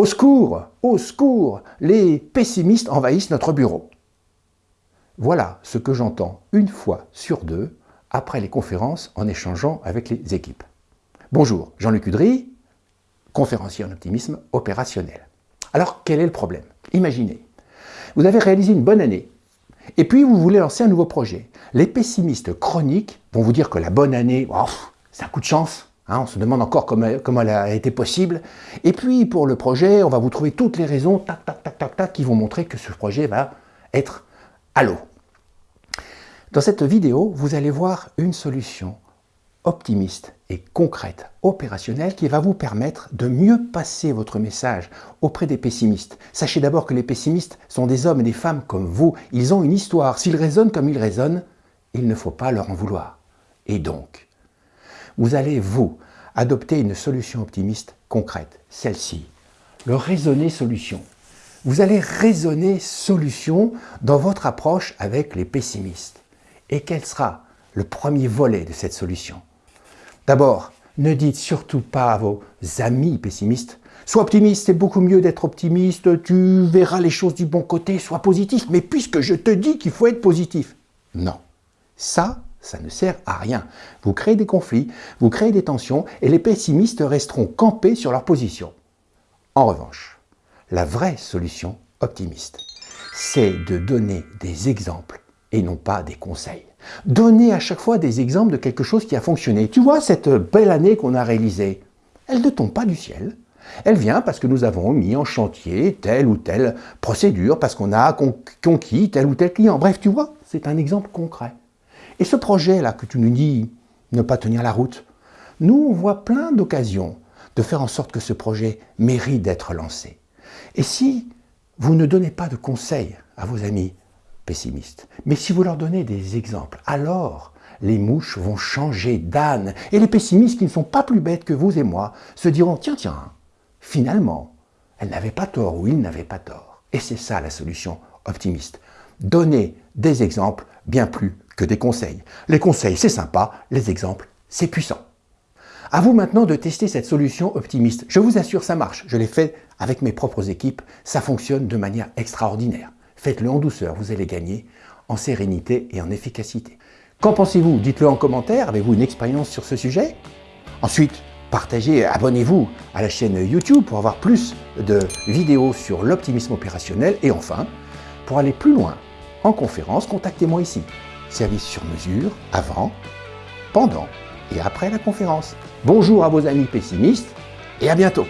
Au secours Au secours Les pessimistes envahissent notre bureau. Voilà ce que j'entends une fois sur deux après les conférences en échangeant avec les équipes. Bonjour, Jean-Luc Udry, conférencier en optimisme opérationnel. Alors, quel est le problème? Imaginez, vous avez réalisé une bonne année, et puis vous voulez lancer un nouveau projet. Les pessimistes chroniques vont vous dire que la bonne année, oh, c'est un coup de chance, hein, on se demande encore comment, comment, elle a été possible. Et puis pour le projet, on va vous trouver toutes les raisons, tac, tac, tac, tac, tac, qui vont montrer que ce projet va être à l'eau. Dans cette vidéo, vous allez voir une solution optimiste et concrète, opérationnelle, qui va vous permettre de mieux passer votre message auprès des pessimistes. Sachez d'abord que les pessimistes sont des hommes et des femmes comme vous. Ils ont une histoire. S'ils raisonnent comme ils raisonnent, il ne faut pas leur en vouloir. Et donc, vous allez, vous, adopter une solution optimiste concrète, celle-ci, le raisonner solution. Vous allez raisonner solution dans votre approche avec les pessimistes. Et quel sera le premier volet de cette solution? D'abord, ne dites surtout pas à vos amis pessimistes « Sois optimiste, c'est beaucoup mieux d'être optimiste, tu verras les choses du bon côté, sois positif. Mais puisque je te dis qu'il faut être positif. » Non, ça, ça ne sert à rien. Vous créez des conflits, vous créez des tensions et les pessimistes resteront campés sur leur position. En revanche, la vraie solution optimiste, c'est de donner des exemples et non pas des conseils. Donnez à chaque fois des exemples de quelque chose qui a fonctionné. Tu vois, cette belle année qu'on a réalisée, elle ne tombe pas du ciel. Elle vient parce que nous avons mis en chantier telle ou telle procédure, parce qu'on a conquis tel ou tel client. Bref, tu vois, c'est un exemple concret. Et ce projet-là que tu nous dis ne pas tenir la route, nous, on voit plein d'occasions de faire en sorte que ce projet mérite d'être lancé. Et si vous ne donnez pas de conseils à vos amis, pessimistes. Mais si vous leur donnez des exemples, alors les mouches vont changer d'âne. Et les pessimistes qui ne sont pas plus bêtes que vous et moi se diront, tiens, tiens, finalement, elle n'avait pas tort ou il n'avait pas tort. Et c'est ça la solution optimiste. Donner des exemples bien plus des conseils. Les conseils, c'est sympa, les exemples, c'est puissant. À vous maintenant de tester cette solution optimiste. Je vous assure, ça marche. Je l'ai fait avec mes propres équipes. Ça fonctionne de manière extraordinaire. Faites-le en douceur, vous allez gagner en sérénité et en efficacité. Qu'en pensez-vous? Dites-le en commentaire, avez-vous une expérience sur ce sujet? Ensuite, partagez, abonnez-vous à la chaîne YouTube pour avoir plus de vidéos sur l'optimisme opérationnel. Et enfin, pour aller plus loin en conférence, contactez-moi ici. Service sur mesure, avant, pendant et après la conférence. Bonjour à vos amis pessimistes et à bientôt